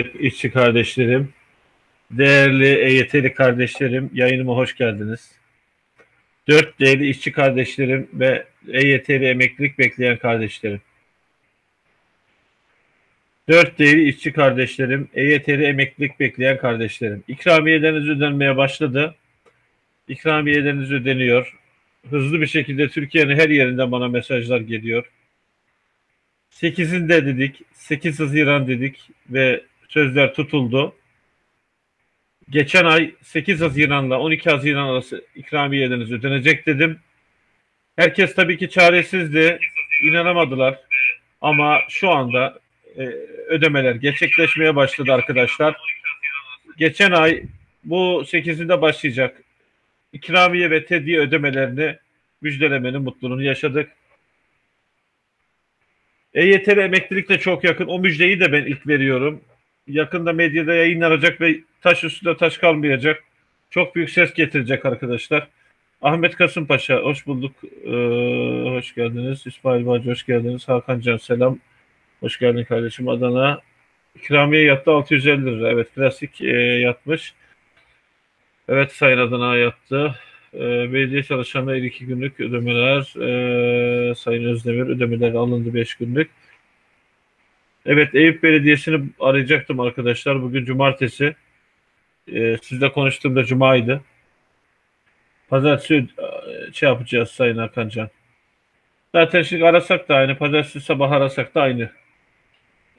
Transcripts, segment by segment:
işçi kardeşlerim, değerli EYT'li kardeşlerim, yayınıma hoş geldiniz. Dört değerli işçi kardeşlerim ve EYT'li emeklilik bekleyen kardeşlerim. Dört değerli işçi kardeşlerim, EYT'li emeklilik bekleyen kardeşlerim. İkramiyeleriniz ödenmeye başladı. İkramiyeleriniz ödeniyor. Hızlı bir şekilde Türkiye'nin her yerinden bana mesajlar geliyor. 8'inde dedik, 8 Haziran dedik ve sözler tutuldu. Geçen ay 8 Haziran'la 12 Haziran arası ikramiyeleriniz ödenecek dedim. Herkes tabii ki çaresizdi, inanamadılar. Ama şu anda e, ödemeler gerçekleşmeye başladı arkadaşlar. Geçen ay bu 8'inde başlayacak ikramiye ve tediye ödemelerini müjdelemenin mutluluğunu yaşadık. EYT'li emeklilik de çok yakın. O müjdeyi de ben ilk veriyorum. Yakında medyada yayınlanacak ve taş üstünde taş kalmayacak. Çok büyük ses getirecek arkadaşlar. Ahmet Kasımpaşa hoş bulduk. Ee, hoş geldiniz. İsmail Bacı hoş geldiniz. Hakan Can selam. Hoş geldin kardeşim. Adana ikramiye yattı 650 lira. Evet klasik e, yatmış. Evet Sayın Adana yattı. E, belediye çalışanları iki günlük ödemeler. E, Sayın Özdemir ödemeleri alındı 5 günlük. Evet Eyüp Belediyesi'ni arayacaktım arkadaşlar. Bugün cumartesi. E, sizle konuştuğumda cumaydı. Pazartesi e, şey yapacağız Sayın Hakan Can. Zaten şimdi arasak da aynı. Pazartesi sabah arasak da aynı.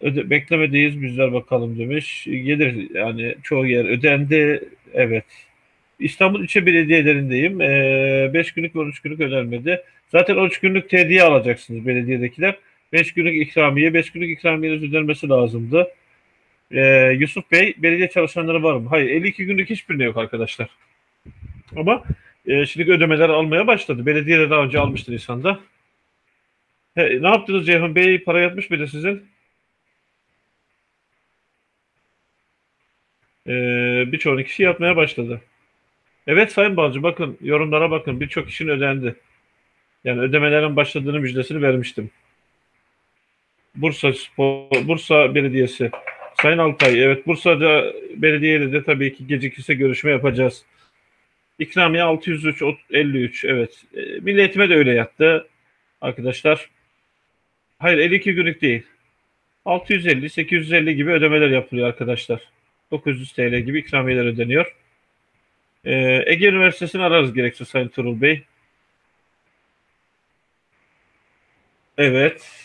Öde, beklemedeyiz bizler bakalım demiş. Gelir yani çoğu yer ödendi. Evet. İstanbul ilçe belediyelerindeyim. 5 ee, günlük ve 13 günlük ödenmedi. Zaten 13 günlük tediye alacaksınız belediyedekiler. 5 günlük ikramiye, 5 günlük ikramiyeniz ödenmesi lazımdı. Ee, Yusuf Bey, belediye çalışanları var mı? Hayır, 52 günlük hiçbirinde yok arkadaşlar. Ama e, şimdi ödemeler almaya başladı. Belediye de daha önce almıştı Nisan'da. He, ne yaptınız Ceyhun Bey? Para yatmış mıydı sizin? Ee, birçoğunu kişi yatmaya başladı. Evet Sayın Balcı bakın yorumlara bakın birçok kişinin ödendi. Yani ödemelerin başladığını müjdesini vermiştim. Bursa Spor, Bursa Belediyesi. Sayın Altay, evet Bursa'da belediyeyle de tabii ki gecikirse görüşme yapacağız. İkramiye 603 53 evet. E, de öyle yattı arkadaşlar. Hayır 52 günlük değil. 650 850 gibi ödemeler yapılıyor arkadaşlar. 900 TL gibi ikramiyeler ödeniyor. Ee, Ege Üniversitesi'ni ararız gerekse Sayın Turul Bey. Evet.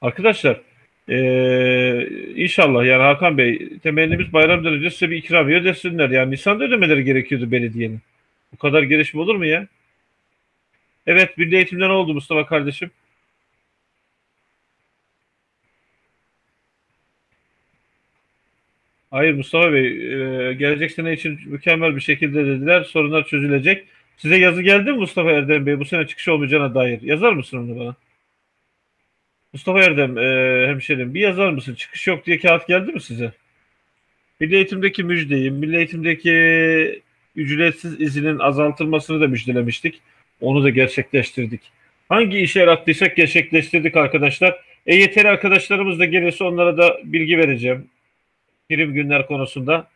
Arkadaşlar ee, inşallah yani Hakan Bey temennimiz bayramdan önce size bir ikramiye ödesinler. Yani Nisan'da ödemeleri gerekiyordu belediyenin. Bu kadar gelişme olur mu ya? Evet Milli Eğitim'de ne oldu Mustafa kardeşim? Hayır Mustafa Bey, gelecek sene için mükemmel bir şekilde dediler. Sorunlar çözülecek. Size yazı geldi mi Mustafa Erdem Bey bu sene çıkış olmayacağına dair? Yazar mısın onu bana? Mustafa Erdem, e, hemşerim bir yazar mısın? Çıkış yok diye kağıt geldi mi size? Milli Eğitim'deki müjdeyi, Milli Eğitim'deki ücretsiz izinin azaltılmasını da müjdelemiştik. Onu da gerçekleştirdik. Hangi işe yarattıysak gerçekleştirdik arkadaşlar. EYT'li arkadaşlarımız da gelirse onlara da bilgi vereceğim prim günler konusunda.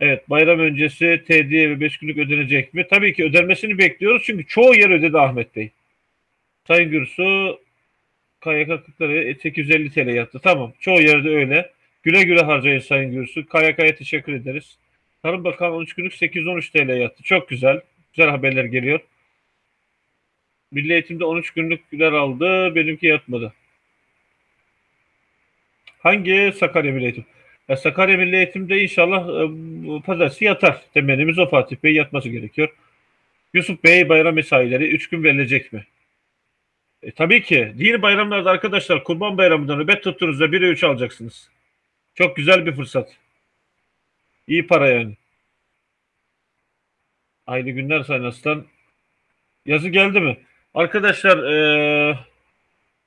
Evet bayram öncesi tediye ve 5 günlük ödenecek mi? Tabii ki ödenmesini bekliyoruz çünkü çoğu yer ödedi Ahmet Bey. Sayın Gürsu KYK 40'ları 850 TL yattı. Tamam çoğu yerde öyle. Güle güle harcayın Sayın Gürsu. KYK'ya teşekkür ederiz. Tarım Bakanı 13 günlük 813 TL yattı. Çok güzel. Güzel haberler geliyor. Milli Eğitim'de 13 günlükler aldı. Benimki yatmadı. Hangi Sakarya Milli Eğitim? Ya Sakarya Milli Eğitim'de inşallah e, pazartesi yatar. Temennimiz o Fatih Bey yatması gerekiyor. Yusuf Bey bayram mesaileri 3 gün verilecek mi? E, tabii ki. Dini bayramlarda arkadaşlar Kurban Bayramı'nda nöbet tuttuğunuzda 1'e 3 alacaksınız. Çok güzel bir fırsat. İyi para yani. Hayırlı günler Sayın Aslan. Yazı geldi mi? Arkadaşlar e,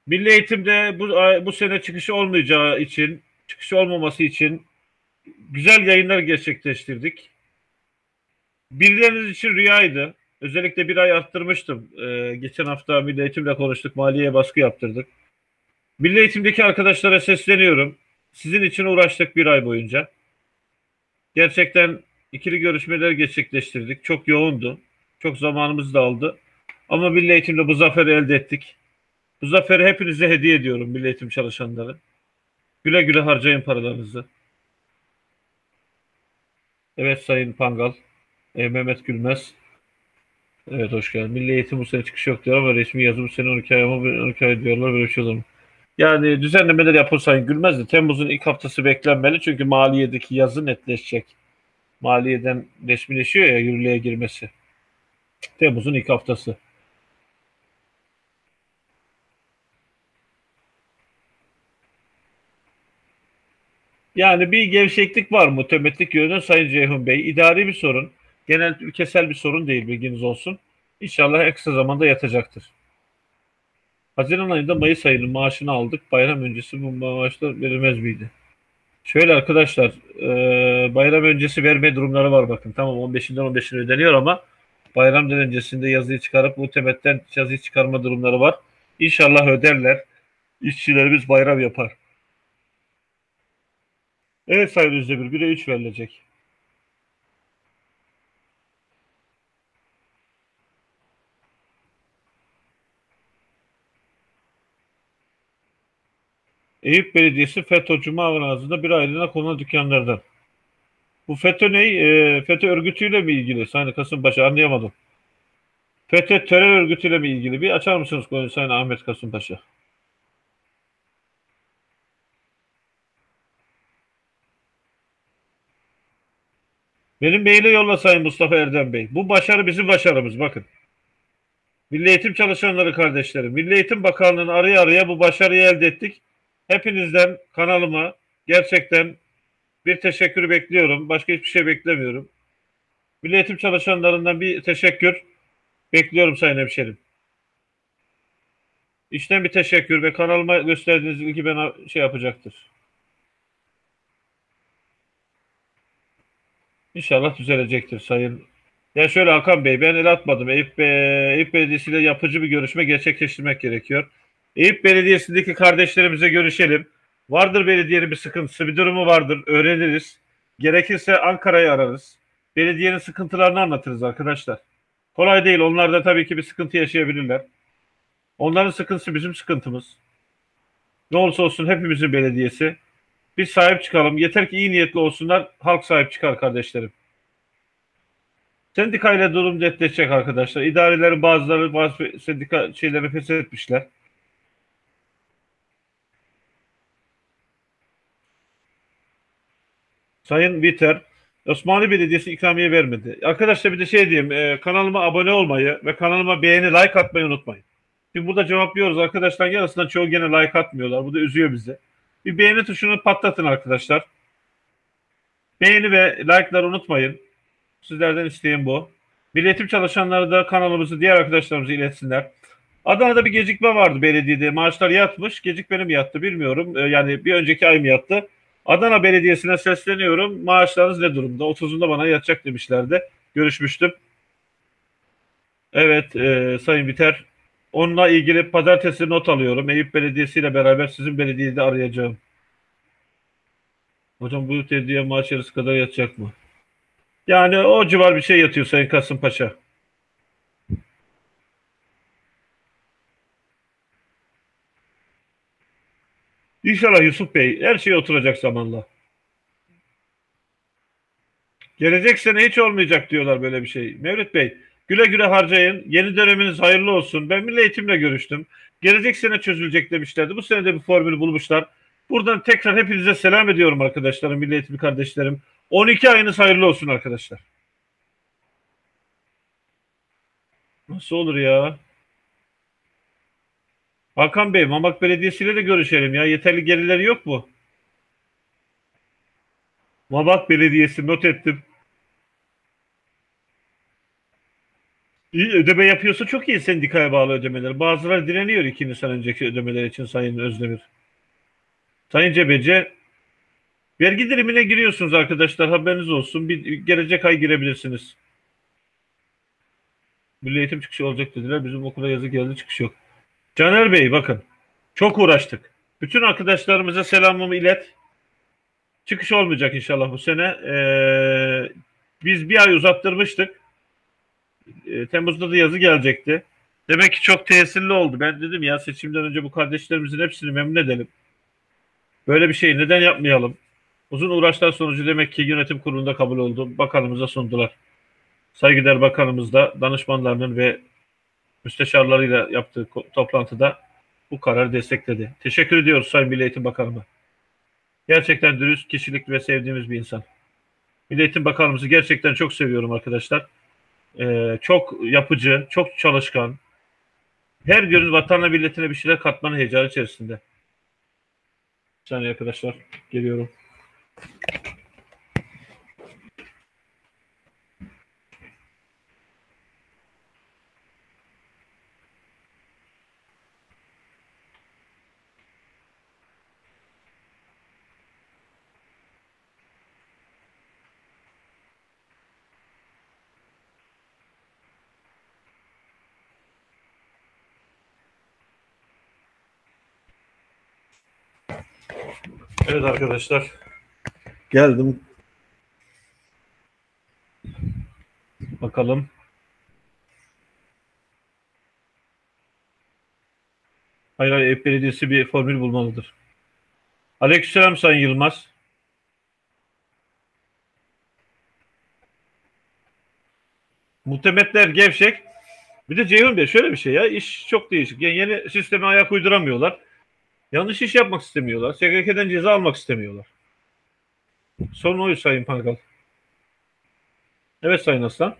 Milli Eğitim'de bu, bu sene çıkışı olmayacağı için çıkışı olmaması için güzel yayınlar gerçekleştirdik. Birileriniz için rüyaydı. Özellikle bir ay arttırmıştım. Ee, geçen hafta Milli Eğitim'le konuştuk. Maliyeye baskı yaptırdık. Milli Eğitim'deki arkadaşlara sesleniyorum. Sizin için uğraştık bir ay boyunca. Gerçekten ikili görüşmeler gerçekleştirdik. Çok yoğundu. Çok zamanımız da aldı. Ama Milli Eğitim'de bu zaferi elde ettik. Bu zaferi hepinize hediye ediyorum Milli Eğitim çalışanları. Güle güle harcayın paralarınızı. Evet Sayın Pangal. E, Mehmet Gülmez. Evet hoş geldin. Milli Eğitim bu sene çıkış yok diyor ama resmi yazım sene 12 ay ama 12 ay diyorlar böyle bir şey olur mu? Yani düzenlemeler yapılsa Gülmez de Temmuz'un ilk haftası beklenmeli çünkü maliyedeki yazı netleşecek. Maliyeden resmileşiyor ya yürürlüğe girmesi. Temmuz'un ilk haftası. Yani bir gevşeklik var mı temetlik yönünden Sayın Ceyhun Bey? İdari bir sorun. Genel ülkesel bir sorun değil bilginiz olsun. İnşallah en kısa zamanda yatacaktır. Haziran ayında Mayıs ayının maaşını aldık. Bayram öncesi bu maaşlar verilmez miydi? Şöyle arkadaşlar e, bayram öncesi verme durumları var bakın. Tamam 15'inden 15'ine ödeniyor ama bayram öncesinde yazıyı çıkarıp bu temetten yazıyı çıkarma durumları var. İnşallah öderler. İşçilerimiz bayram yapar. Evet Sayın Özdemir 1'e 3 verilecek. Eyüp Belediyesi FETÖ Cuma ağzında bir aylığına konulan dükkanlardan. Bu FETÖ ne? E, FETÖ örgütüyle mi ilgili? Sayın Kasımpaşa anlayamadım. FETÖ terör örgütüyle mi ilgili? Bir açar mısınız konuyu Sayın Ahmet Kasımpaşa? Benim maile yolla Sayın Mustafa Erdem Bey. Bu başarı bizim başarımız bakın. Milli Eğitim çalışanları kardeşlerim. Milli Eğitim Bakanlığı'nı araya araya bu başarıyı elde ettik. Hepinizden kanalıma gerçekten bir teşekkür bekliyorum. Başka hiçbir şey beklemiyorum. Milli Eğitim çalışanlarından bir teşekkür bekliyorum Sayın Hemşerim. İşten bir teşekkür ve kanalıma gösterdiğiniz ilgi bana şey yapacaktır. İnşallah düzelecektir Sayın. Ya şöyle Hakan Bey ben el atmadım. Eyüp, Bey, Eyüp Belediyesi ile yapıcı bir görüşme gerçekleştirmek gerekiyor. Eyüp Belediyesi'ndeki kardeşlerimize görüşelim. Vardır belediyenin bir sıkıntısı, bir durumu vardır. Öğreniriz. Gerekirse Ankara'yı ararız. Belediyenin sıkıntılarını anlatırız arkadaşlar. Kolay değil. Onlar da tabii ki bir sıkıntı yaşayabilirler. Onların sıkıntısı bizim sıkıntımız. Ne olursa olsun hepimizin belediyesi. Biz sahip çıkalım. Yeter ki iyi niyetli olsunlar. Halk sahip çıkar kardeşlerim. Sendikayla durum netleşecek arkadaşlar. İdarelerin bazıları bazı sendika şeyleri feshetmişler. Sayın Biter, Osmanlı Belediyesi ikramiye vermedi. Arkadaşlar bir de şey diyeyim, e, kanalıma abone olmayı ve kanalıma beğeni, like atmayı unutmayın. Şimdi burada cevaplıyoruz arkadaşlar yarısından çoğu gene like atmıyorlar. Bu da üzüyor bizi. Bir beğeni tuşunu patlatın arkadaşlar. Beğeni ve like'ları unutmayın. Sizlerden isteğim bu. Milletim çalışanları da kanalımızı diğer arkadaşlarımıza iletsinler. Adana'da bir gecikme vardı belediyede. Maaşlar yatmış. Gecikmeli mi yattı bilmiyorum. E, yani bir önceki ay mı yattı? Adana Belediyesi'ne sesleniyorum. Maaşlarınız ne durumda? 30'unda bana yatacak demişlerdi. Görüşmüştüm. Evet e, Sayın Biter. Onunla ilgili pazartesi not alıyorum. Eyüp Belediyesi ile beraber sizin belediyeyi de arayacağım. Hocam bu tediye maaş yarısı kadar yatacak mı? Yani o civar bir şey yatıyor Sayın Kasımpaşa. İnşallah Yusuf Bey her şey oturacak zamanla. Gelecek sene hiç olmayacak diyorlar böyle bir şey. Mevlüt Bey güle güle harcayın. Yeni döneminiz hayırlı olsun. Ben Milli Eğitim'le görüştüm. Gelecek sene çözülecek demişlerdi. Bu sene de bir formül bulmuşlar. Buradan tekrar hepinize selam ediyorum arkadaşlarım, Milli Eğitim kardeşlerim. 12 ayınız hayırlı olsun arkadaşlar. Nasıl olur ya? Hakan Bey, Mamak Belediyesi ile de görüşelim ya. Yeterli gelirleri yok mu? Mamak Belediyesi not ettim. İyi ödeme yapıyorsa çok iyi sendikaya bağlı ödemeler. Bazıları direniyor iki Nisan önceki ödemeler için Sayın Özdemir. Sayın Cebeci, vergi dilimine giriyorsunuz arkadaşlar haberiniz olsun. Bir, gelecek ay girebilirsiniz. Milli eğitim çıkışı olacak dediler. Bizim okula yazı geldi çıkış yok. Caner Bey bakın çok uğraştık. Bütün arkadaşlarımıza selamımı ilet. çıkış olmayacak inşallah bu sene. Ee, biz bir ay uzattırmıştık. Ee, Temmuz'da da yazı gelecekti. Demek ki çok tesirli oldu. Ben dedim ya seçimden önce bu kardeşlerimizin hepsini memnun edelim. Böyle bir şey neden yapmayalım? Uzun uğraşlar sonucu demek ki yönetim kurulunda kabul oldu. Bakanımıza sundular. Saygıdeğer bakanımız da danışmanlarının ve müsteşarlarıyla yaptığı toplantıda bu kararı destekledi. Teşekkür ediyoruz Sayın Milli Eğitim Bakanıma. Gerçekten dürüst, kişilikli ve sevdiğimiz bir insan. Milli Eğitim Bakanımızı gerçekten çok seviyorum arkadaşlar. Ee, çok yapıcı, çok çalışkan. Her gün vatanına milletine bir şeyler katmanın heyecanı içerisinde. Bir saniye arkadaşlar. Geliyorum. Evet arkadaşlar. Geldim. Bakalım. Hayır hayır Eyüp Belediyesi bir formül bulmalıdır. Aleykümselam Sayın Yılmaz. Muhtemetler gevşek. Bir de Ceyhun Bey şöyle bir şey ya iş çok değişik. Yani yeni sisteme ayak uyduramıyorlar. Yanlış iş yapmak istemiyorlar. SGK'den ceza almak istemiyorlar. Sorun oydu Sayın Pangal. Evet Sayın Aslan.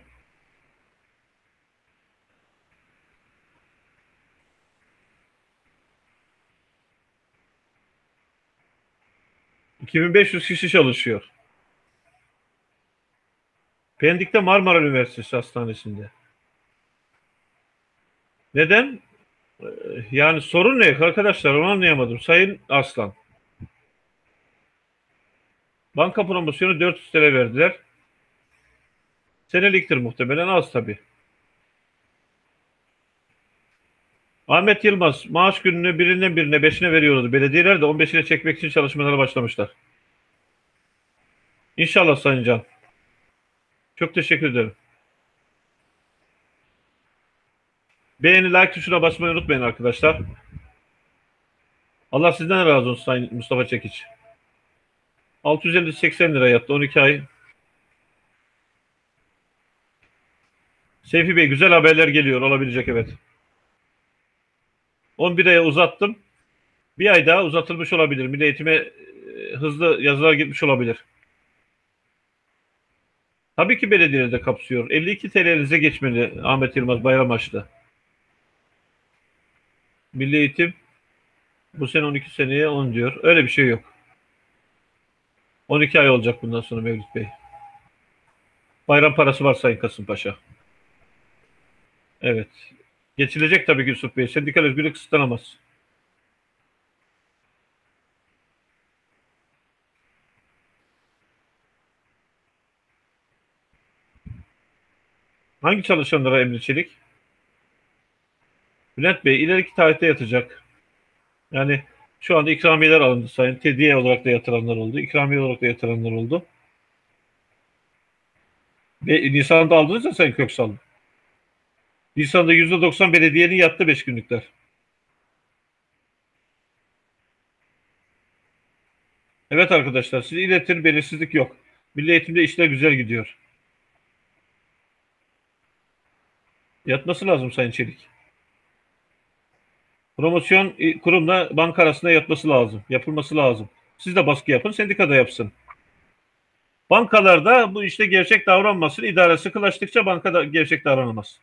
...2500 kişi çalışıyor. Pendik'te Marmara Üniversitesi Hastanesi'nde. Neden? Yani sorun ne arkadaşlar onu anlayamadım. Sayın Aslan. Banka promosyonu 400 TL verdiler. Seneliktir muhtemelen az tabii. Ahmet Yılmaz maaş gününü birinden birine beşine veriyordu. Belediyeler de 15'ine çekmek için çalışmalara başlamışlar. İnşallah Sayın Can. Çok teşekkür ederim. Beğeni, like tuşuna basmayı unutmayın arkadaşlar. Allah sizden razı olsun Sayın Mustafa Çekiç. 650-80 lira yattı 12 ay. Seyfi Bey güzel haberler geliyor olabilecek evet. 11 aya uzattım. Bir ay daha uzatılmış olabilir. Milli Eğitim'e e, hızlı yazılar gitmiş olabilir. Tabii ki belediyeleri de kapsıyor. 52 TL'nize geçmeli Ahmet Yılmaz bayram açtı. Milli Eğitim bu sene 12 seneye 10 diyor. Öyle bir şey yok. 12 ay olacak bundan sonra Mevlüt Bey. Bayram parası var Sayın Kasımpaşa. Evet. Geçilecek tabii Yusuf Bey. Sendikal özgürlük kısıtlanamaz. Hangi çalışanlara emri çelik? Bülent Bey ileriki tarihte yatacak. Yani şu anda ikramiyeler alındı sayın. Tediye olarak da yatıranlar oldu. İkramiye olarak da yatıranlar oldu. Ve Nisan'da aldınız ya Sayın Köksal. Nisan'da %90 belediyenin yattı 5 günlükler. Evet arkadaşlar siz iletin belirsizlik yok. Milli eğitimde işler güzel gidiyor. Yatması lazım Sayın Çelik. Promosyon e, kurumla banka arasında yatması lazım. Yapılması lazım. Siz de baskı yapın, sendika da yapsın. Bankalarda bu işte gerçek davranmasın. İdare sıkılaştıkça bankada gerçek davranamaz.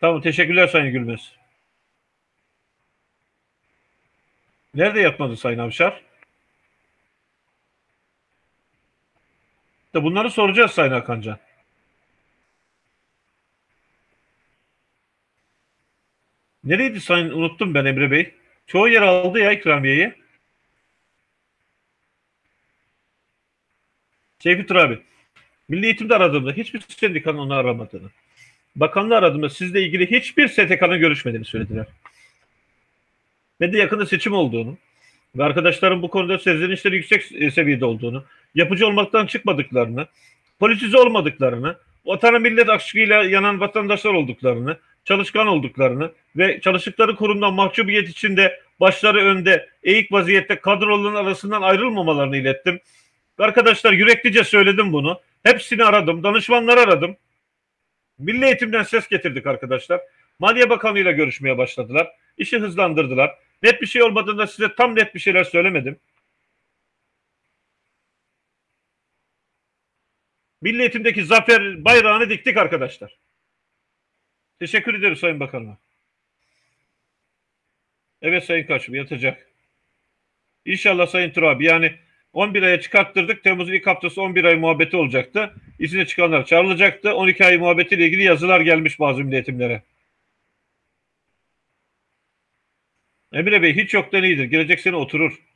Tamam teşekkürler Sayın Gülmez. Nerede yatmadı Sayın Avşar? Bunları soracağız Sayın Hakancan. Nereydi Sayın? Unuttum ben Emre Bey. Çoğu yer aldı ya ikramiyeyi. Seyfi Tur abi. Milli Eğitim'de aradığımda hiçbir sendikanın onu aramadığını. Bakanlığı aradığımda sizle ilgili hiçbir STK'nın görüşmediğini söylediler. Ve de yakında seçim olduğunu ve arkadaşlarım bu konuda sezlenişleri yüksek seviyede olduğunu, yapıcı olmaktan çıkmadıklarını, politize olmadıklarını, vatana millet aşkıyla yanan vatandaşlar olduklarını, çalışkan olduklarını ve çalıştıkları kurumdan mahcubiyet içinde başları önde, eğik vaziyette kadroların arasından ayrılmamalarını ilettim. Arkadaşlar yüreklice söyledim bunu. Hepsini aradım, danışmanları aradım. Milli Eğitim'den ses getirdik arkadaşlar. Maliye Bakanı ile görüşmeye başladılar. İşi hızlandırdılar. Net bir şey olmadığında size tam net bir şeyler söylemedim. Milli Eğitim'deki zafer bayrağını diktik arkadaşlar. Teşekkür ederim Sayın Bakanım. Evet Sayın Kaçım yatacak. İnşallah Sayın Turabi yani 11 aya çıkarttırdık. Temmuz'un ilk haftası 11 ay muhabbeti olacaktı. İzine çıkanlar çağrılacaktı. 12 ay muhabbetiyle ilgili yazılar gelmiş bazı milletimlere. Emre Bey hiç yoktan iyidir. Gelecek sene oturur.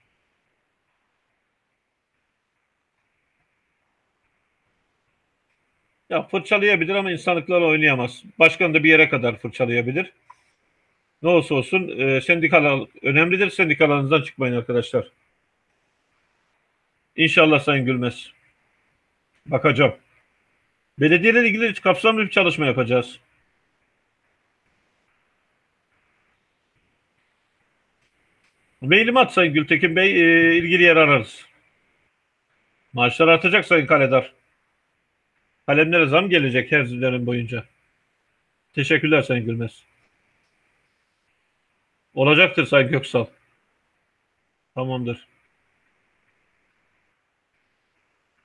Ya fırçalayabilir ama insanlıklarla oynayamaz. Başkan da bir yere kadar fırçalayabilir. Ne olursa olsun e, sendikalar önemlidir. Sendikalarınızdan çıkmayın arkadaşlar. İnşallah Sayın Gülmez. Bakacağım. Belediyelerle ilgili kapsamlı bir çalışma yapacağız. Mailimi at Sayın Gültekin Bey. E, ilgili yer ararız. Maaşlar artacak Sayın Kaledar. Kalemlere zam gelecek her dönem boyunca. Teşekkürler Sayın Gülmez. Olacaktır Sayın Göksal. Tamamdır.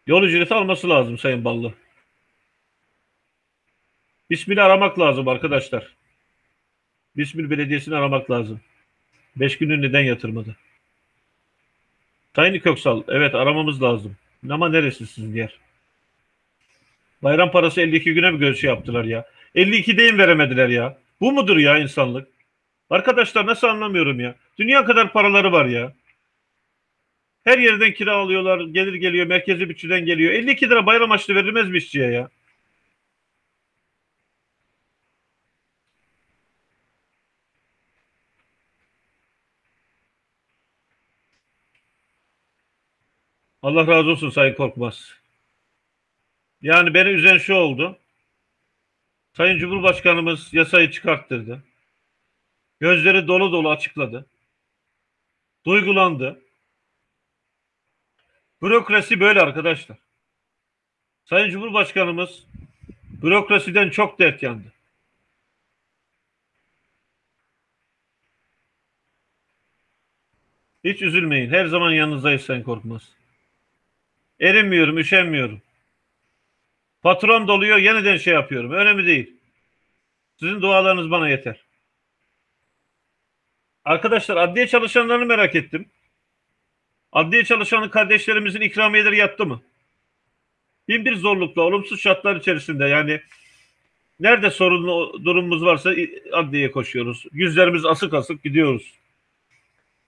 Yol ücreti alması lazım Sayın Ballı. Bismillah aramak lazım arkadaşlar. Bismil Belediyesi'ni aramak lazım. Beş günü neden yatırmadı? Sayın Köksal, evet aramamız lazım. Ama neresi sizin yer? Bayram parası 52 güne mi görüşü yaptılar ya? 52 deyin veremediler ya. Bu mudur ya insanlık? Arkadaşlar nasıl anlamıyorum ya? Dünya kadar paraları var ya. Her yerden kira alıyorlar. Gelir geliyor. Merkezi bütçeden geliyor. 52 lira bayram açlı verilmez mi işçiye ya? Allah razı olsun Sayın Korkmaz. Yani beni üzen şu oldu. Sayın Cumhurbaşkanımız yasayı çıkarttırdı. Gözleri dolu dolu açıkladı. Duygulandı. Bürokrasi böyle arkadaşlar. Sayın Cumhurbaşkanımız bürokrasiden çok dert yandı. Hiç üzülmeyin. Her zaman yanınızdayız Sayın Korkmaz. Erinmiyorum, üşenmiyorum. Patron doluyor, yeniden şey yapıyorum. Önemli değil. Sizin dualarınız bana yeter. Arkadaşlar adliye çalışanlarını merak ettim. Adliye çalışanı kardeşlerimizin ikramiyeleri yattı mı? Bin bir zorlukla, olumsuz şartlar içerisinde yani nerede sorunlu durumumuz varsa adliyeye koşuyoruz. Yüzlerimiz asık asık gidiyoruz.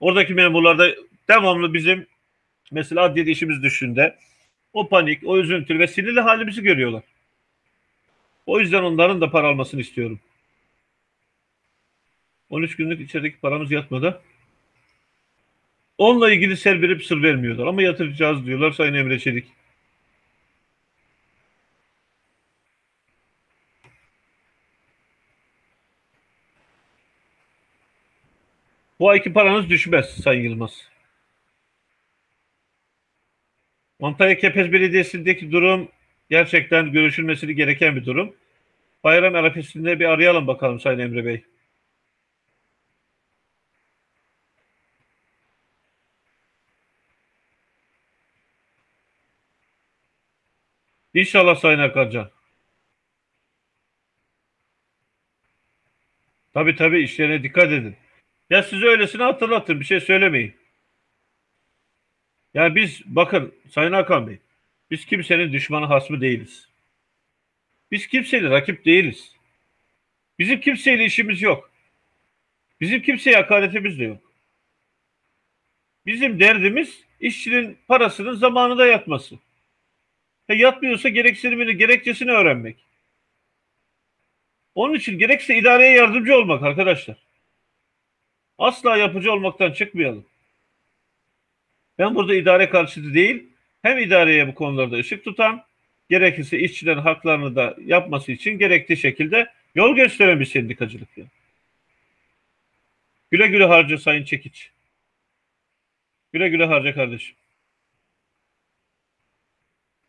Oradaki memurlar da devamlı bizim mesela adliyede işimiz düşünde o panik, o üzüntü ve sinirli halimizi görüyorlar. O yüzden onların da para almasını istiyorum. 13 günlük içerideki paramız yatmadı. Onunla ilgili ser verip sır vermiyorlar ama yatıracağız diyorlar Sayın Emre Çelik. Bu ayki paranız düşmez Sayın Yılmaz. Antalya Kepez Belediyesi'ndeki durum gerçekten görüşülmesi gereken bir durum. Bayram arifesinde bir arayalım bakalım Sayın Emre Bey. İnşallah Sayın Akarcan. Tabii tabii işlerine dikkat edin. Ya size öylesine hatırlatın bir şey söylemeyin. Yani biz bakın Sayın Hakan Bey biz kimsenin düşmanı hasmı değiliz. Biz kimseyle rakip değiliz. Bizim kimseyle işimiz yok. Bizim kimseye hakaretimiz de yok. Bizim derdimiz işçinin parasının zamanında yatması. E yatmıyorsa gereksinimini, gerekçesini öğrenmek. Onun için gerekse idareye yardımcı olmak arkadaşlar. Asla yapıcı olmaktan çıkmayalım. Ben burada idare karşıtı değil, hem idareye bu konularda ışık tutan, gerekirse işçilerin haklarını da yapması için gerektiği şekilde yol gösteren bir sendikacılık. Yani. Güle güle harca Sayın Çekiç. Güle güle harca kardeşim.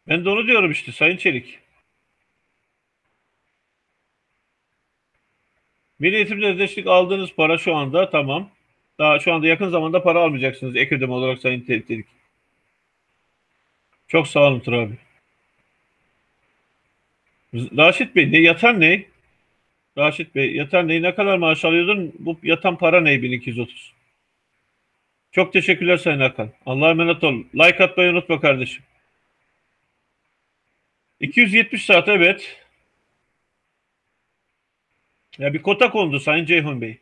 Ben de onu diyorum işte Sayın Çelik. Milli Eğitimde Özdeşlik aldığınız para şu anda tamam. Daha şu anda yakın zamanda para almayacaksınız ek ödeme olarak Sayın Çelik. Çok sağ olun Tur abi. Raşit Bey ne yatan ne? Raşit Bey yatan ne? Ne kadar maaş alıyordun? Bu yatan para ne 1230? Çok teşekkürler Sayın Hakan. Allah'a emanet ol. Like atmayı unutma kardeşim. 270 saat evet. Ya bir kota kondu Sayın Ceyhun Bey.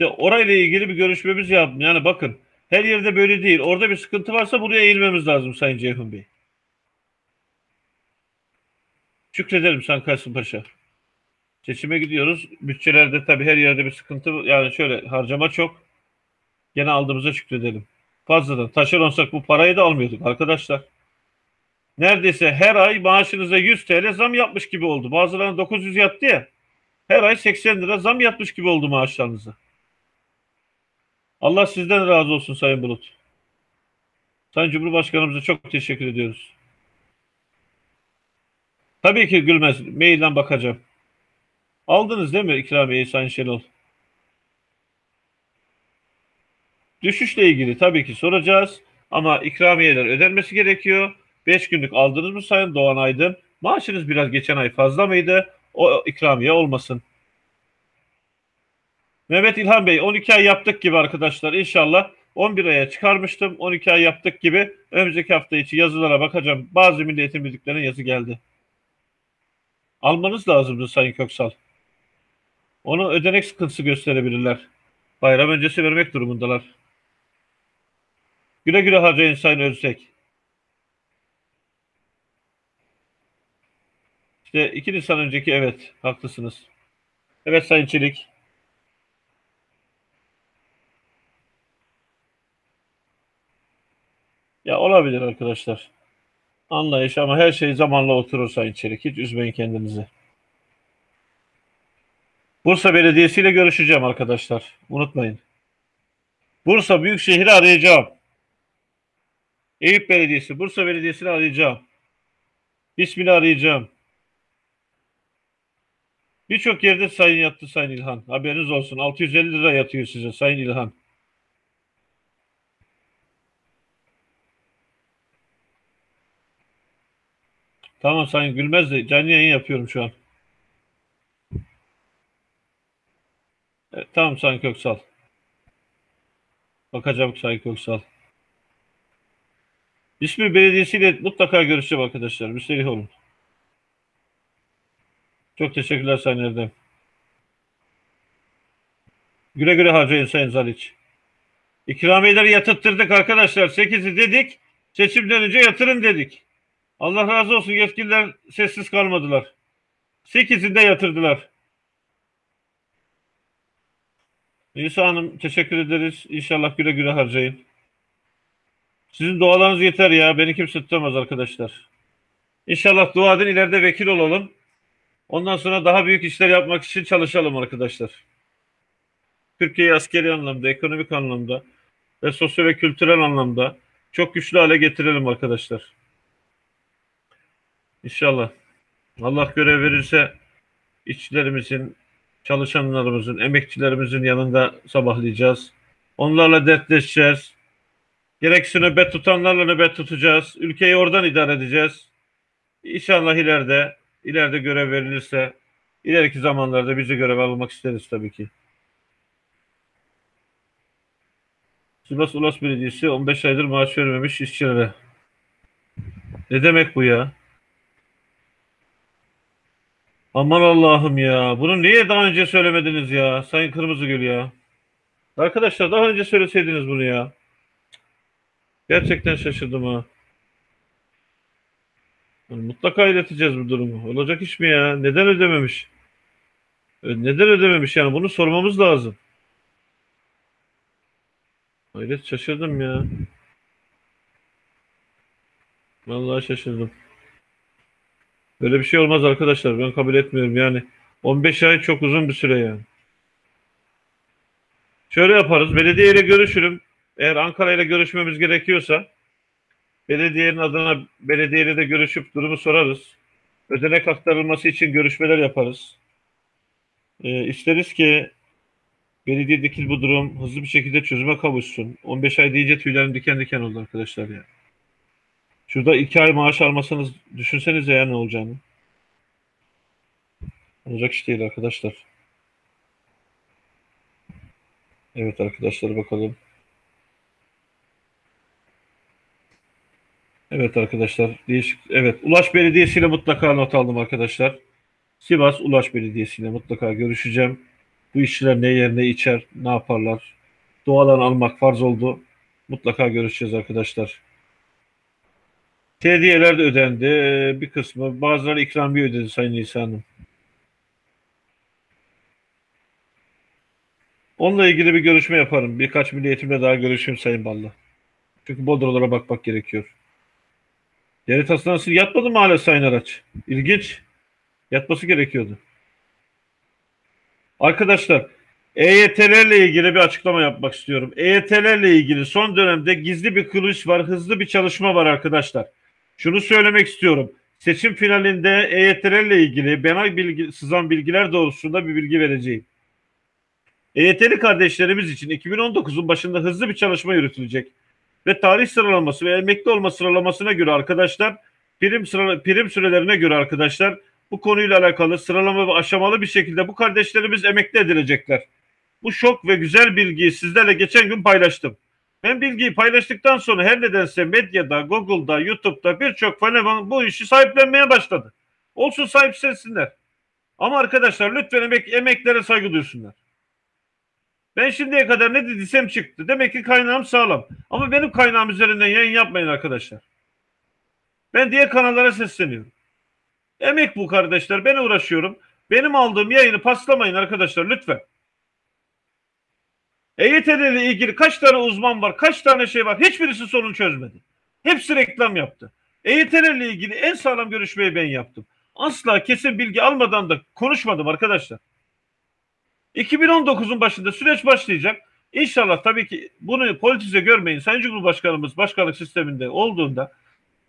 İşte orayla ilgili bir görüşmemiz yaptım. Yani bakın her yerde böyle değil. Orada bir sıkıntı varsa buraya eğilmemiz lazım Sayın Ceyhun Bey. Şükrederim Sayın Kasımpaşa. Seçime gidiyoruz. Bütçelerde tabii her yerde bir sıkıntı. Yani şöyle harcama çok. Gene aldığımıza şükredelim. Fazladan taşeronsak bu parayı da almıyorduk arkadaşlar. Neredeyse her ay maaşınıza 100 TL zam yapmış gibi oldu. Bazılarına 900 yattı ya. Her ay 80 lira zam yapmış gibi oldu maaşlarınıza. Allah sizden razı olsun Sayın Bulut. Sayın Cumhurbaşkanımıza çok teşekkür ediyoruz. Tabii ki gülmez. Mailden bakacağım. Aldınız değil mi ikramiyeyi Sayın Şenol? Düşüşle ilgili tabii ki soracağız. Ama ikramiyeler ödenmesi gerekiyor. 5 günlük aldınız mı Sayın Doğan Aydın? Maaşınız biraz geçen ay fazla mıydı? O ikramiye olmasın. Mehmet İlhan Bey 12 ay yaptık gibi arkadaşlar. İnşallah 11 aya çıkarmıştım. 12 ay yaptık gibi. Önümüzdeki hafta içi yazılara bakacağım. Bazı milli eğitim müdürlüklerinin yazı geldi. Almanız lazımdı Sayın Köksal. Onu ödenek sıkıntısı gösterebilirler. Bayram öncesi vermek durumundalar. Güle güle harcayın Sayın Öztek İşte iki Nisan önceki evet haklısınız. Evet Sayın Çelik. Ya olabilir arkadaşlar. Anlayış ama her şey zamanla oturur Sayın. Hiç üzmeyin kendinizi. Bursa Belediyesi ile görüşeceğim arkadaşlar. Unutmayın. Bursa Büyükşehir'i arayacağım. Eyüp Belediyesi, Bursa Belediyesi'ni arayacağım. İsmini arayacağım. Birçok yerde sayın yattı Sayın İlhan. Haberiniz olsun. 650 lira yatıyor size Sayın İlhan. Tamam Sayın Gülmez de canlı yayın yapıyorum şu an. Evet, tamam Sayın Köksal. Bakacağım Sayın Köksal. İsmi belediyesiyle mutlaka görüşeceğim arkadaşlar. Müsterih olun. Çok teşekkürler Sayın Erdem. Güle güle harcayın Sayın Zaliç. İkramiyeleri yatırttırdık arkadaşlar. 8'i dedik. Seçimden önce yatırın dedik. Allah razı olsun yetkililer sessiz kalmadılar. 8'ini de yatırdılar. İsa Hanım teşekkür ederiz. İnşallah güle güle harcayın. Sizin dualarınız yeter ya. Beni kimse tutamaz arkadaşlar. İnşallah dua edin ileride vekil olalım. Ondan sonra daha büyük işler yapmak için çalışalım arkadaşlar. Türkiye'yi askeri anlamda, ekonomik anlamda ve sosyal ve kültürel anlamda çok güçlü hale getirelim arkadaşlar. İnşallah. Allah görev verirse işçilerimizin, çalışanlarımızın, emekçilerimizin yanında sabahlayacağız. Onlarla dertleşeceğiz. Gerekse nöbet tutanlarla nöbet tutacağız. Ülkeyi oradan idare edeceğiz. İnşallah ileride ileride görev verilirse ileriki zamanlarda bizi görev almak isteriz tabii ki. Sivas Ulas Belediyesi 15 aydır maaş vermemiş işçilere. Ne demek bu ya? Aman Allah'ım ya. Bunu niye daha önce söylemediniz ya? Sayın Kırmızıgül ya. Arkadaşlar daha önce söyleseydiniz bunu ya. Gerçekten şaşırdım ha. Mutlaka ileteceğiz bu durumu. Olacak iş mi ya? Neden ödememiş? Neden ödememiş yani? Bunu sormamız lazım. Hayret şaşırdım ya. Vallahi şaşırdım. Böyle bir şey olmaz arkadaşlar. Ben kabul etmiyorum yani. 15 ay çok uzun bir süre yani. Şöyle yaparız. Belediyeyle görüşürüm. Eğer Ankara ile görüşmemiz gerekiyorsa belediyenin adına belediyeyle de görüşüp durumu sorarız. Ödenek aktarılması için görüşmeler yaparız. Ee, isteriz ki belediyedeki bu durum hızlı bir şekilde çözüme kavuşsun. 15 ay deyince tüylerim diken diken oldu arkadaşlar ya. Şurada 2 ay maaş almasanız düşünsenize ya ne olacağını. Olacak iş değil arkadaşlar. Evet arkadaşlar bakalım. Evet arkadaşlar değişik. Evet Ulaş Belediyesi ile mutlaka not aldım arkadaşlar. Sivas Ulaş Belediyesi ile mutlaka görüşeceğim. Bu işçiler ne yer ne içer ne yaparlar. Doğadan almak farz oldu. Mutlaka görüşeceğiz arkadaşlar. Tediyeler de ödendi. Bir kısmı bazıları ikramiye ödedi Sayın İsa Hanım. Onunla ilgili bir görüşme yaparım. Birkaç milliyetimle daha görüşeyim Sayın Ballı. Çünkü Bodrolara bakmak gerekiyor. Devlet hastanesi yatmadı mı hala Sayın Araç? İlginç. Yatması gerekiyordu. Arkadaşlar EYT'lerle ilgili bir açıklama yapmak istiyorum. EYT'lerle ilgili son dönemde gizli bir kılıç var, hızlı bir çalışma var arkadaşlar. Şunu söylemek istiyorum. Seçim finalinde EYT'lerle ilgili bana bilgi, sızan bilgiler doğrultusunda bir bilgi vereceğim. EYT'li kardeşlerimiz için 2019'un başında hızlı bir çalışma yürütülecek. Ve tarih sıralaması ve emekli olma sıralamasına göre arkadaşlar prim, sıra, prim sürelerine göre arkadaşlar bu konuyla alakalı sıralama ve aşamalı bir şekilde bu kardeşlerimiz emekli edilecekler. Bu şok ve güzel bilgiyi sizlerle geçen gün paylaştım. Ben bilgiyi paylaştıktan sonra her nedense medyada, Google'da, YouTube'da birçok fenomen bu işi sahiplenmeye başladı. Olsun sahipsensinler. Ama arkadaşlar lütfen emek, emeklere saygı duysunlar. Ben şimdiye kadar ne dediysem çıktı. Demek ki kaynağım sağlam. Ama benim kaynağım üzerinden yayın yapmayın arkadaşlar. Ben diğer kanallara sesleniyorum. Emek bu kardeşler. Ben uğraşıyorum. Benim aldığım yayını paslamayın arkadaşlar lütfen. EYT ile ilgili kaç tane uzman var, kaç tane şey var. Hiçbirisi sorun çözmedi. Hepsi reklam yaptı. EYT ile ilgili en sağlam görüşmeyi ben yaptım. Asla kesin bilgi almadan da konuşmadım arkadaşlar. 2019'un başında süreç başlayacak. İnşallah tabii ki bunu politize görmeyin. Sayın Cumhurbaşkanımız başkanlık sisteminde olduğunda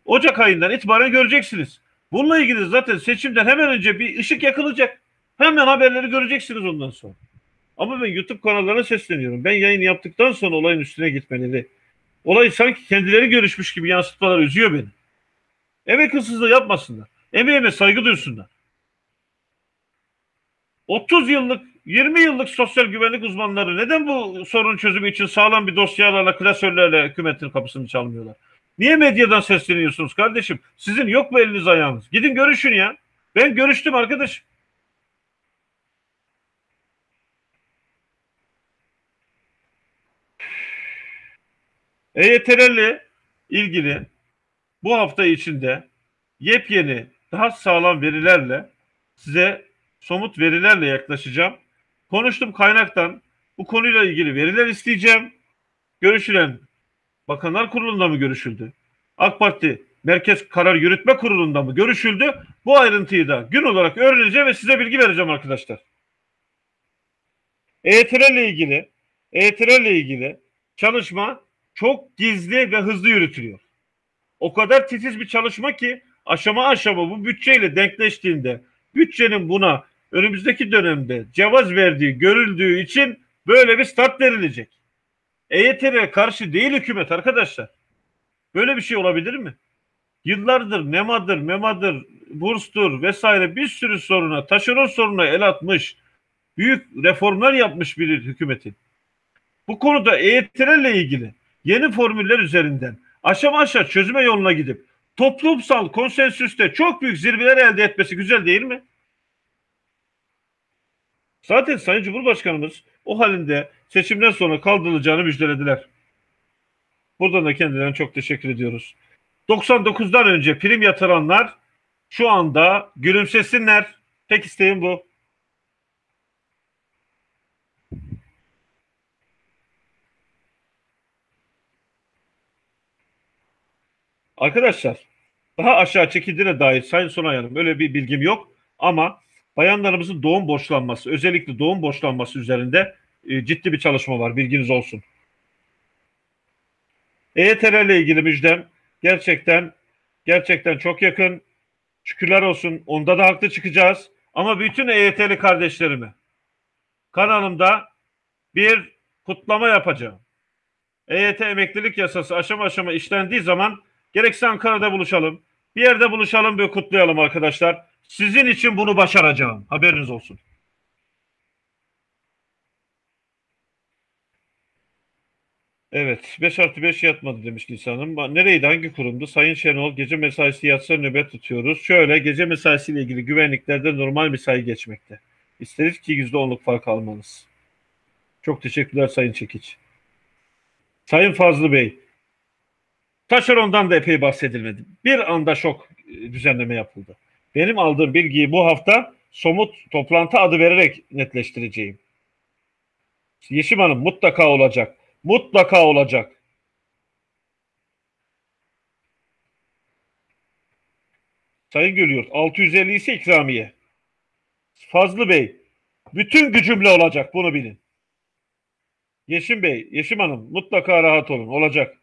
Ocak ayından itibaren göreceksiniz. Bununla ilgili zaten seçimden hemen önce bir ışık yakılacak. Hemen haberleri göreceksiniz ondan sonra. Ama ben YouTube kanallarına sesleniyorum. Ben yayın yaptıktan sonra olayın üstüne gitmeleri. Olay sanki kendileri görüşmüş gibi yansıtmalar üzüyor beni. Emek hırsızlığı yapmasınlar. Emeğime saygı duysunlar. 30 yıllık 20 yıllık sosyal güvenlik uzmanları neden bu sorun çözümü için sağlam bir dosyalarla, klasörlerle hükümetin kapısını çalmıyorlar? Niye medyadan sesleniyorsunuz kardeşim? Sizin yok mu eliniz ayağınız? Gidin görüşün ya. Ben görüştüm arkadaş. EYT'lerle ilgili bu hafta içinde yepyeni, daha sağlam verilerle size somut verilerle yaklaşacağım. Konuştum kaynaktan. Bu konuyla ilgili veriler isteyeceğim. Görüşülen Bakanlar Kurulu'nda mı görüşüldü? AK Parti Merkez Karar Yürütme Kurulu'nda mı görüşüldü? Bu ayrıntıyı da gün olarak öğreneceğim ve size bilgi vereceğim arkadaşlar. EYT'lerle ilgili EYT'lerle ilgili çalışma çok gizli ve hızlı yürütülüyor. O kadar titiz bir çalışma ki aşama aşama bu bütçeyle denkleştiğinde bütçenin buna önümüzdeki dönemde cevaz verdiği görüldüğü için böyle bir start verilecek. EYT'ye karşı değil hükümet arkadaşlar. Böyle bir şey olabilir mi? Yıllardır nemadır, memadır, burstur vesaire bir sürü soruna, taşeron soruna el atmış, büyük reformlar yapmış bir hükümetin. Bu konuda EYT'lerle ilgili yeni formüller üzerinden aşama aşağı çözüme yoluna gidip toplumsal konsensüste çok büyük zirveler elde etmesi güzel değil mi? Zaten Sayın Cumhurbaşkanımız o halinde seçimden sonra kaldırılacağını müjdelediler. Buradan da kendilerine çok teşekkür ediyoruz. 99'dan önce prim yatıranlar şu anda gülümsesinler. Tek isteğim bu. Arkadaşlar daha aşağı çekildiğine dair Sayın Sonay Hanım öyle bir bilgim yok ama bayanlarımızın doğum borçlanması özellikle doğum borçlanması üzerinde e, ciddi bir çalışma var bilginiz olsun. EYT'lerle ile ilgili müjdem gerçekten gerçekten çok yakın. Şükürler olsun. Onda da haklı çıkacağız. Ama bütün EYT'li kardeşlerimi kanalımda bir kutlama yapacağım. EYT emeklilik yasası aşama aşama işlendiği zaman gerekse Ankara'da buluşalım. Bir yerde buluşalım ve kutlayalım arkadaşlar. Sizin için bunu başaracağım. Haberiniz olsun. Evet. 5 artı 5 yatmadı demiş Nisan Hanım. Nereydi? Hangi kurumdu? Sayın Şenol gece mesaisi yatsa nöbet tutuyoruz. Şöyle gece mesaisiyle ilgili güvenliklerde normal mesai geçmekte. İsteriz ki %10'luk fark almanız. Çok teşekkürler Sayın Çekiç. Sayın Fazlı Bey, taşerondan da epey bahsedilmedi. Bir anda şok e, düzenleme yapıldı. Benim aldığım bilgiyi bu hafta somut toplantı adı vererek netleştireceğim. Yeşim Hanım mutlaka olacak. Mutlaka olacak. Sayın Gülüyurt 650 ise ikramiye. Fazlı Bey bütün gücümle olacak bunu bilin. Yeşim Bey, Yeşim Hanım mutlaka rahat olun olacak.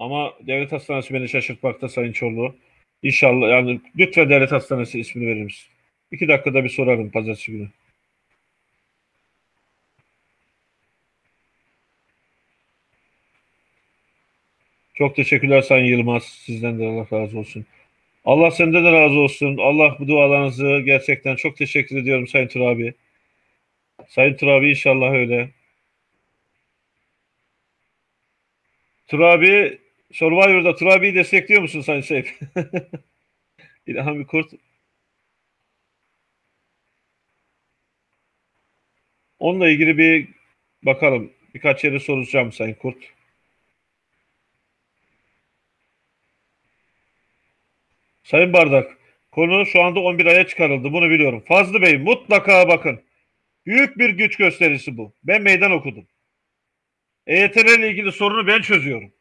Ama devlet hastanesi beni şaşırtmakta Sayın Çorlu. İnşallah yani lütfen devlet hastanesi ismini verir misin? İki dakikada bir sorarım pazartesi günü. Çok teşekkürler Sayın Yılmaz. Sizden de Allah razı olsun. Allah senden de razı olsun. Allah bu dualarınızı gerçekten çok teşekkür ediyorum Sayın Turabi. Sayın Turabi inşallah öyle. Turabi Survivor'da Turabi'yi destekliyor musun Sayın Seyf? İlhan bir kurt. Onunla ilgili bir bakalım. Birkaç yere soracağım Sayın Kurt. Sayın Bardak, konu şu anda 11 aya çıkarıldı. Bunu biliyorum. Fazlı Bey mutlaka bakın. Büyük bir güç gösterisi bu. Ben meydan okudum. EYT'lerle ilgili sorunu ben çözüyorum.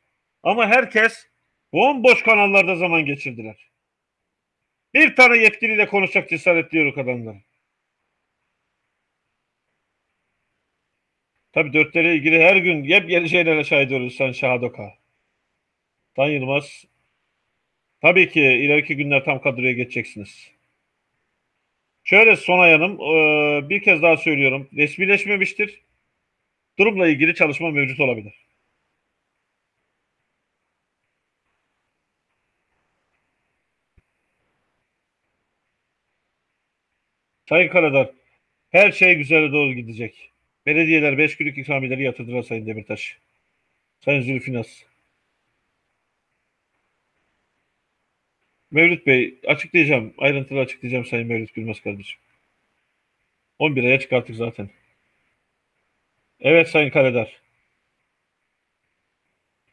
Ama herkes bomboş kanallarda zaman geçirdiler. Bir tane yetkiliyle konuşacak cesaretli yok adamlar. Tabii dörtlere ilgili her gün yepyeni şeylere şahit oluyoruz sen Şahadoka. Tan Yılmaz. Tabii ki ileriki günler tam kadroya geçeceksiniz. Şöyle Sonay Hanım e, bir kez daha söylüyorum. Resmileşmemiştir. Durumla ilgili çalışma mevcut olabilir. Sayın Karadar, her şey güzele doğru gidecek. Belediyeler 5 günlük ikramiyeleri yatırdılar Sayın Demirtaş. Sayın Zülfinas. Mevlüt Bey açıklayacağım. Ayrıntılı açıklayacağım Sayın Mevlüt Gülmez kardeşim. 11 aya çıkarttık zaten. Evet Sayın Karadar.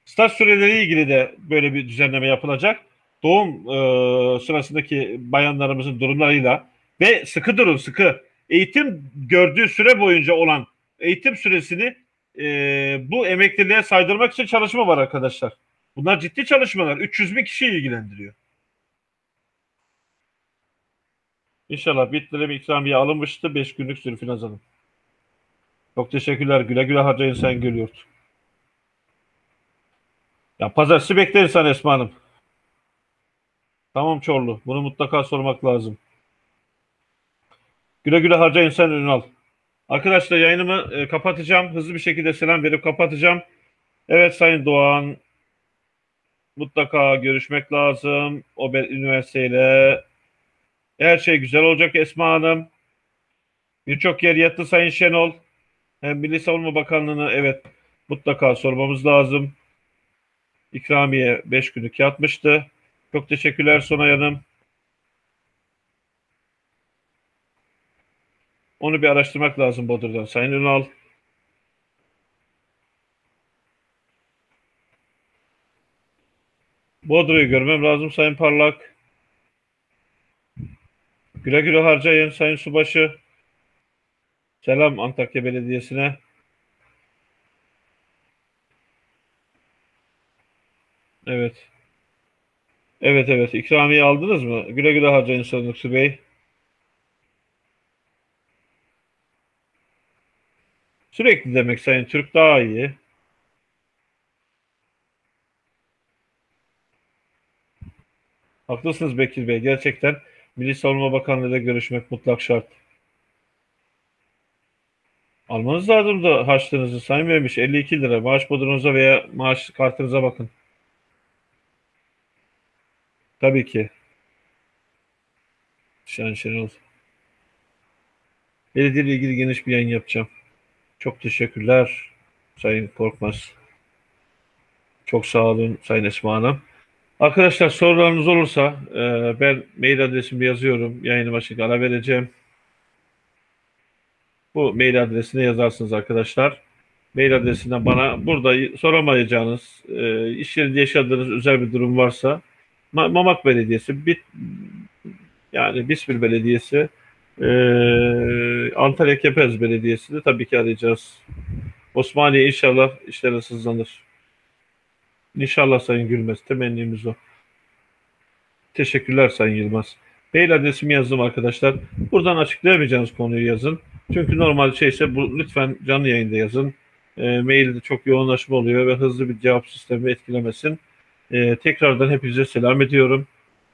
Staj süreleri ilgili de böyle bir düzenleme yapılacak. Doğum e, sırasındaki bayanlarımızın durumlarıyla ve sıkı durun sıkı. Eğitim gördüğü süre boyunca olan eğitim süresini e, bu emekliliğe saydırmak için çalışma var arkadaşlar. Bunlar ciddi çalışmalar. 300 bin kişiyi ilgilendiriyor. İnşallah bitlere bir ikramiye alınmıştı. 5 günlük Zülfinaz Hanım. Çok teşekkürler. Güle güle harcayın sen Gülüyurt. Ya pazartesi bekleriz sen Esma Hanım. Tamam Çorlu. Bunu mutlaka sormak lazım. Güle güle harcayın sen Ünal. Arkadaşlar yayınımı e, kapatacağım. Hızlı bir şekilde selam verip kapatacağım. Evet Sayın Doğan. Mutlaka görüşmek lazım. O üniversiteyle. Her şey güzel olacak Esma Hanım. Birçok yer yattı Sayın Şenol. Hem Milli Savunma Bakanlığı'na evet mutlaka sormamız lazım. İkramiye 5 günlük yatmıştı. Çok teşekkürler Sonay Hanım. Onu bir araştırmak lazım Bodur'dan. Sayın Ünal. Bodur'u görmem lazım Sayın Parlak. Güle güle harcayın Sayın Subaşı. Selam Antakya Belediyesi'ne. Evet. Evet evet. İkramiye aldınız mı? Güle güle harcayın Sayın Lüksü Bey. Sürekli demek Sayın Türk daha iyi. Haklısınız Bekir Bey. Gerçekten Milli Savunma Bakanlığı ile görüşmek mutlak şart. Almanız lazım da harçlığınızı Vermiş 52 lira. Maaş bodronuza veya maaş kartınıza bakın. Tabii ki. Şen Şenol. Belediye ilgili geniş bir yayın yapacağım. Çok teşekkürler Sayın Korkmaz. Çok sağ olun Sayın Esma Hanım. Arkadaşlar sorularınız olursa e, ben mail adresimi yazıyorum. Yayını başlık ara vereceğim. Bu mail adresine yazarsınız arkadaşlar. Mail adresinden bana burada soramayacağınız, e, iş yerinde yaşadığınız özel bir durum varsa Ma- Mamak Belediyesi, Bit, yani Bismil Belediyesi, e, Antalya Kepez Belediyesi de tabii ki arayacağız. Osmaniye inşallah işleriniz hızlanır. İnşallah Sayın Gülmez. Temennimiz o. Teşekkürler Sayın Yılmaz. Mail adresimi yazdım arkadaşlar. Buradan açıklayamayacağınız konuyu yazın. Çünkü normal şeyse bu lütfen canlı yayında yazın. E, mailde çok yoğunlaşma oluyor ve hızlı bir cevap sistemi etkilemesin. E, tekrardan hepinize selam ediyorum.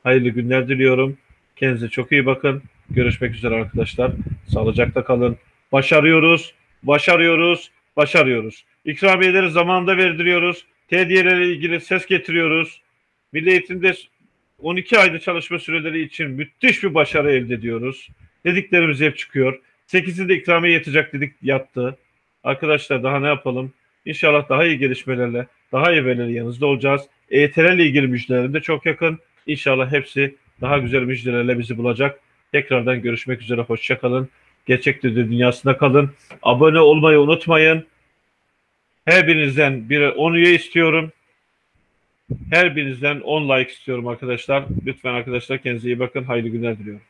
Hayırlı günler diliyorum. Kendinize çok iyi bakın. Görüşmek üzere arkadaşlar. Sağlıcakla kalın. Başarıyoruz, başarıyoruz, başarıyoruz. İkramiyeleri zamanında verdiriyoruz. Tediyelerle ilgili ses getiriyoruz. Milli Eğitim'de 12 ayda çalışma süreleri için müthiş bir başarı elde ediyoruz. Dediklerimiz hep çıkıyor. 8'inde ikramiye yetecek dedik yattı. Arkadaşlar daha ne yapalım? İnşallah daha iyi gelişmelerle, daha iyi verilerle yanınızda olacağız. EYT'lerle ilgili müjdelerim de çok yakın. İnşallah hepsi daha güzel müjdelerle bizi bulacak. Tekrardan görüşmek üzere. Hoşçakalın. Gerçek Düdü dünyasında kalın. Abone olmayı unutmayın. Her birinizden bir 10 üye istiyorum. Her birinizden 10 like istiyorum arkadaşlar. Lütfen arkadaşlar kendinize iyi bakın. Hayırlı günler diliyorum.